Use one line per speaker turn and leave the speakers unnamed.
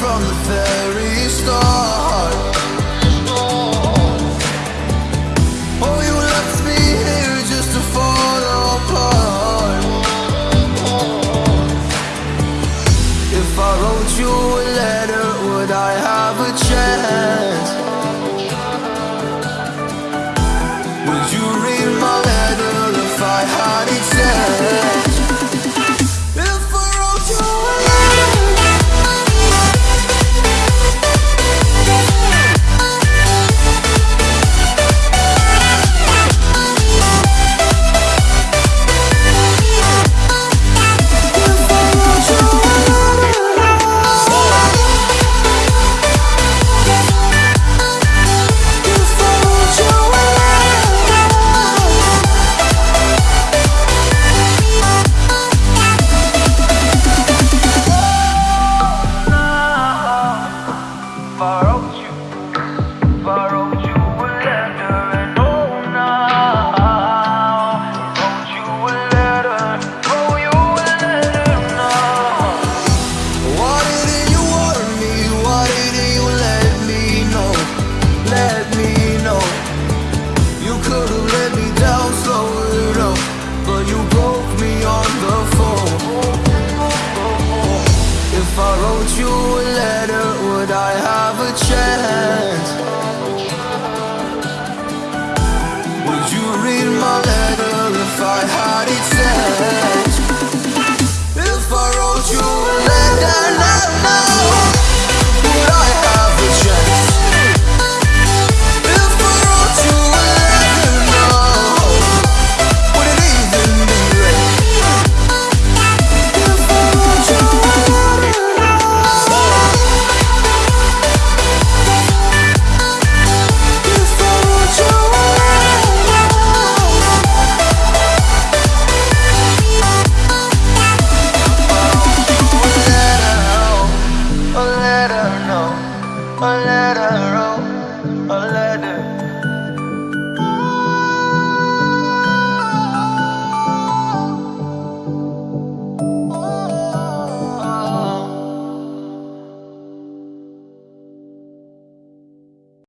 from the very start Oh, you left me here just to fall apart If I wrote you a letter, would I have a chance? Would you a